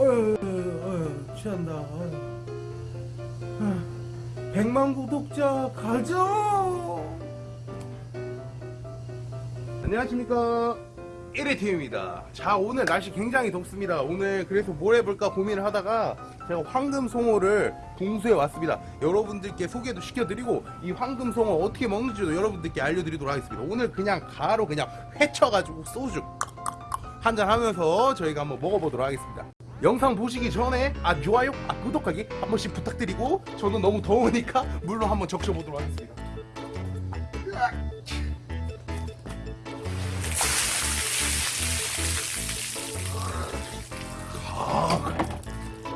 어휴, 어휴, 취한다. 어휴. 어휴, 100만 구독자 가자. 안녕하십니까. 1회팀입니다. 자, 오늘 날씨 굉장히 덥습니다. 오늘 그래서 뭘 해볼까 고민을 하다가 제가 황금송어를 동수에 왔습니다. 여러분들께 소개도 시켜드리고 이 황금송어 어떻게 먹는지도 여러분들께 알려드리도록 하겠습니다. 오늘 그냥 바로 그냥 회쳐가지고 소주 한잔 하면서 저희가 한번 먹어보도록 하겠습니다. 영상 보시기 전에 아 좋아요, 아 구독하기 한 번씩 부탁드리고 저는 너무 더우니까 물로 한번 적셔보도록 하겠습니다.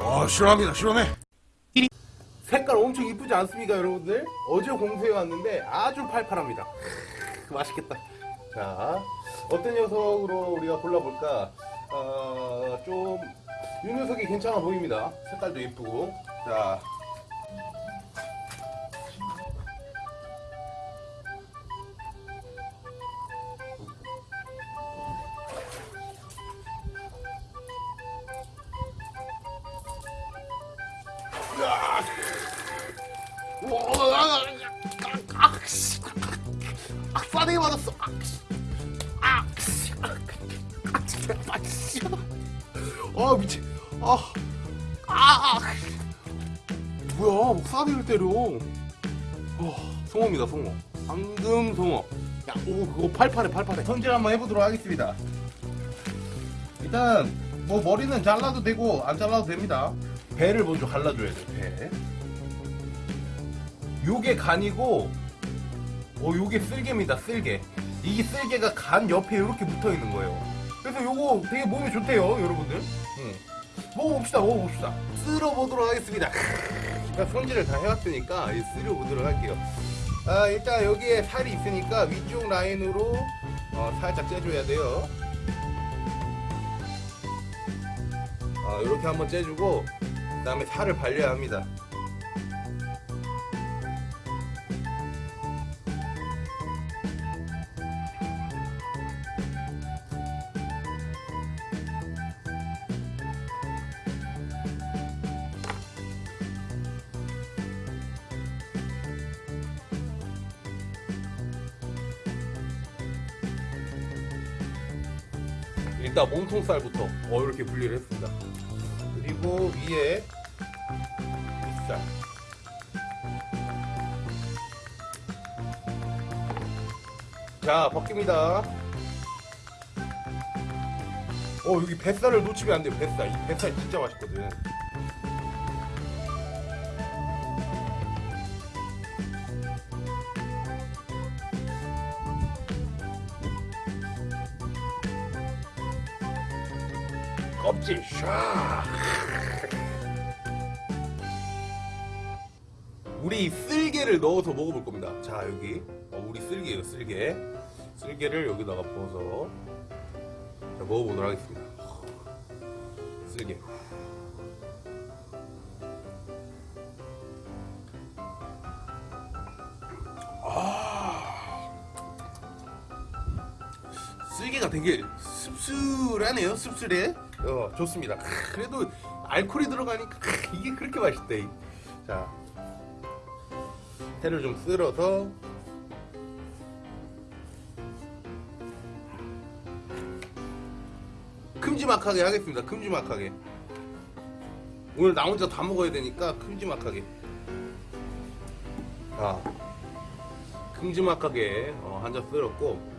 아 시원합니다 시원해. 색깔 엄청 이쁘지 않습니까 여러분들? 어제 공수해 왔는데 아주 팔팔합니다. 크, 맛있겠다. 자 어떤 녀석으로 우리가 골라볼까? 어, 좀 이 녀석이 괜찮아 보입니다 색깔도 예쁘고 자 아, 싸대기 맞았어. 아, 아, 아, 진짜 맛있어. 아, 미치. 아, 아, 아. 뭐야, 뭐 싸대기를 때려. 어, 송어입니다, 송어. 방금 송어. 야, 오, 그거 팔팔해, 팔팔해. 손질 한번 해보도록 하겠습니다. 일단, 뭐 머리는 잘라도 되고 안 잘라도 됩니다. 배를 먼저 갈라줘야 돼, 배. 요게 간이고 어 요게 쓸개입니다 쓸개 이 쓸개가 간 옆에 이렇게 붙어 있는 거예요 그래서 요거 되게 몸에 좋대요 여러분들 응. 먹어봅시다 먹어봅시다. 쓸어보도록 하겠습니다. 제가 손질을 다 해왔으니까 이 쓸어보도록 할게요. 아 일단 여기에 살이 있으니까 위쪽 라인으로 어, 살짝 째줘야 돼요. 아 이렇게 한번 째주고 그 다음에 살을 발려야 합니다 일단 몸통살부터 어 이렇게 분리를 했습니다. 그리고 위에 윗살. 자 벗깁니다. 어 여기 뱃살을 놓치면 안 돼요. 뱃살. 이 뱃살 진짜 맛있거든. 껍질 샤 우리 쓸개를 넣어서 먹어볼 겁니다. 자 여기. 어, 우리 쓸개예요 쓸개. 쓸개를 여기다가 부어서 자 먹어보도록 하겠습니다. 쓸개. 쓸개가 되게 씁쓸하네요 씁쓸해 어 좋습니다. 크, 그래도 알코올이 들어가니까 크, 이게 그렇게 맛있대. 자 회를 좀 쓸어서 큼지막하게 하겠습니다. 큼지막하게. 오늘 나 혼자 다 먹어야 되니까 큼지막하게. 자 큼지막하게 어, 한잔 쓸었고.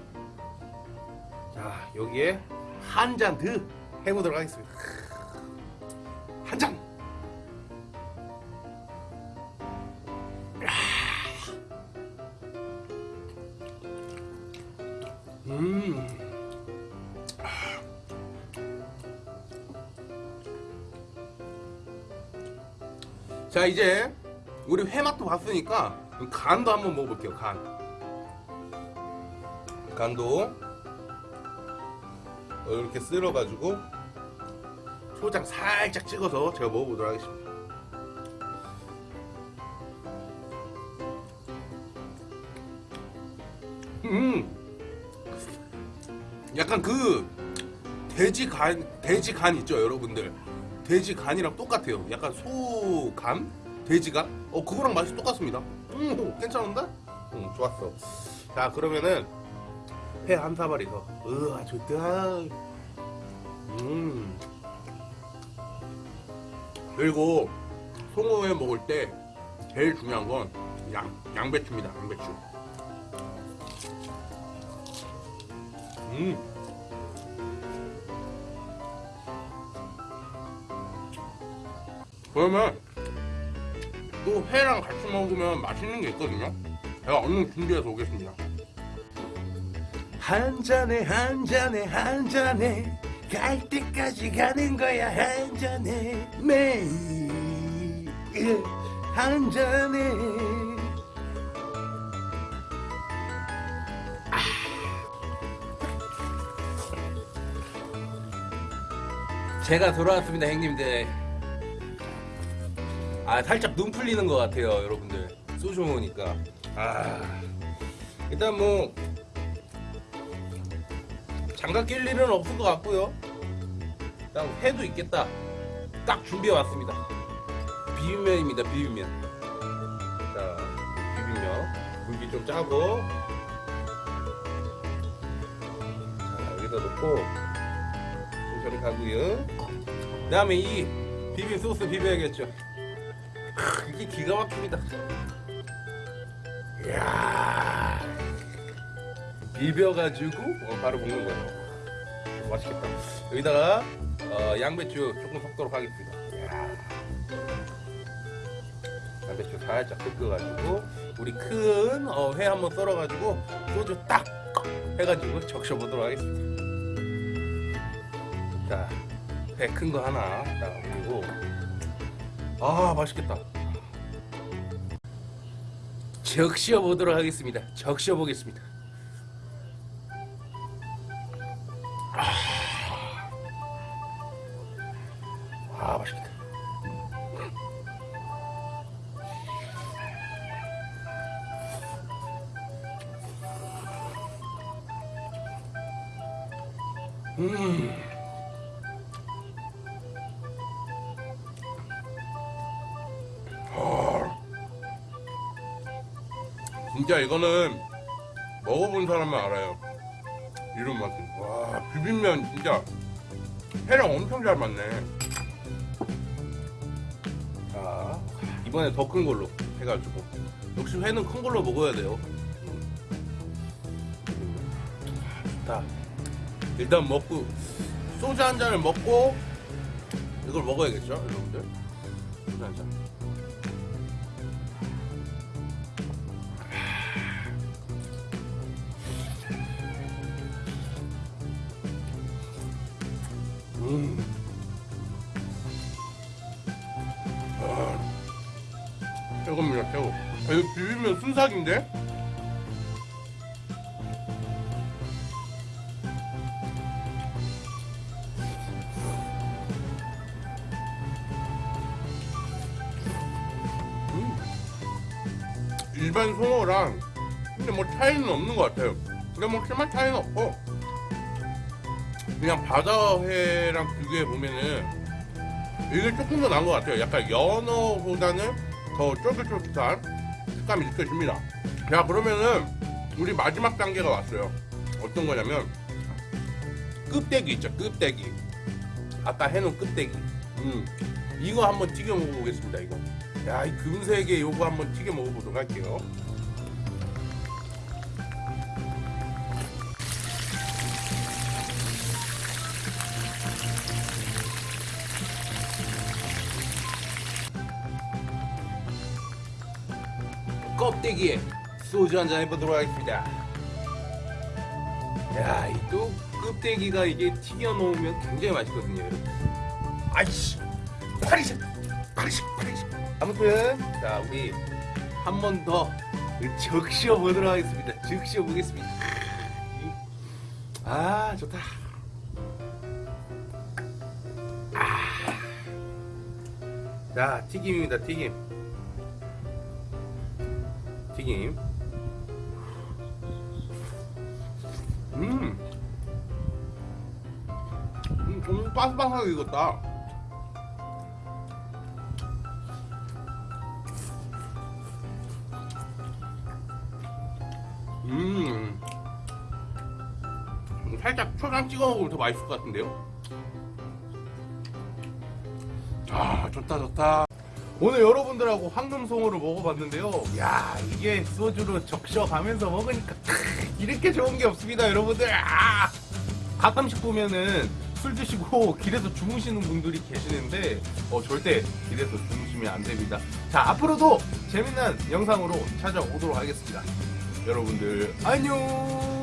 자 여기에 한 잔 더 해보도록 하겠습니다 한 잔! 음. 자 이제 우리 회맛도 봤으니까 간도 한번 먹어볼게요 간 간도 이렇게 쓸어가지고 초장 살짝 찍어서 제가 먹어보도록 하겠습니다 음 약간 그 돼지 간 돼지 간 있죠 여러분들 돼지 간이랑 똑같아요. 약간 소간? 돼지간? 어 그거랑 맛이 똑같습니다. 음 괜찮은데? 음 좋았어. 자 그러면은 회 한 사발이 더. 으아 좋다. 음. 그리고 송어회 먹을 때 제일 중요한 건 양, 양배추입니다. 양배추. 음. 그러면 또 회랑 같이 먹으면 맛있는 게 있거든요. 제가 얼른 준비해서 오겠습니다. 한 잔에 한 잔에 한 잔에 갈 때까지 가는 거야 한 잔에 매일 한 잔에 제가 돌아왔습니다 형님들. 아 살짝 눈 풀리는 것 같아요 여러분들. 소주 먹으니까. 아. 일단 뭐 장갑 낄 일은 없을 것 같고요. 일단 회도 있겠다. 딱 준비해 왔습니다. 비빔면입니다 비빔면. 자 비빔면. 물기 좀 짜고. 자 여기다 놓고 저리 가고요. 그 다음에 이 비빔 소스 비벼야겠죠. 크, 이게 기가 막힙니다. 이야 비벼가지고 어, 바로 먹는 거예요. 맛있겠다. 여기다가 어, 양배추 조금 섞도록 하겠습니다. 양배추 살짝 섞어가지고 우리 큰 어, 회 한번 썰어가지고 소주 딱 해가지고 적셔보도록 하겠습니다. 자, 배큰거 하나 딱 올리고. 아 맛있겠다. 적셔 보도록 하겠습니다. 적셔 보겠습니다 음 진짜 이거는 먹어본 사람만 알아요. 이런 맛은. 와, 비빔면 진짜 회랑 엄청 잘 맞네. 자, 이번에 더 큰 걸로 해가지고. 역시 회는 큰 걸로 먹어야 돼요. 좋다. 일단 먹고, 소주 한 잔을 먹고, 이걸 먹어야겠죠, 여러분들? 소주 한 잔. 음. 아, 최고입니다, 최고. 아, 이거 비빔면 순삭인데? 일반 송어랑 근데 뭐 차이는 없는 것 같아요. 근데 뭐 심한 차이는 없고 그냥 바다회랑 비교해 보면은 이게 조금 더 나은 것 같아요. 약간 연어보다는 더 쫄깃쫄깃한 식감이 느껴집니다. 자 그러면은 우리 마지막 단계가 왔어요. 어떤 거냐면 껍데기 있죠, 껍데기. 아까 해놓은 껍데기. 음, 이거 한번 튀겨 먹어보겠습니다. 이거. 야, 이 금색의 요거 한번 튀겨 먹어보도록 할게요. 껍데기에 소주 한잔 해보도록 하겠습니다. 야, 이 또 껍데기가 이게 튀겨 놓으면 굉장히 맛있거든요. 아이씨, 파리샤, 파리샤, 파리샤. 아무튼 자 우리 한 번 더 적셔 보도록 하겠습니다. 적셔 보겠습니다. 아 좋다. 아. 자 튀김입니다, 튀김. 튀김. 음. 음, 좀 바삭바삭하게 익었다. 살짝 초장 찍어 먹으면 더 맛있을 것 같은데요? 아 좋다 좋다. 오늘 여러분들하고 황금송어를 먹어봤는데요. 야 이게 소주로 적셔가면서 먹으니까 이렇게 좋은 게 없습니다 여러분들. 아! 가끔씩 보면은 술 드시고 길에서 주무시는 분들이 계시는데 어, 절대 길에서 주무시면 안 됩니다. 자 앞으로도 재밌는 영상으로 찾아오도록 하겠습니다 여러분들 안녕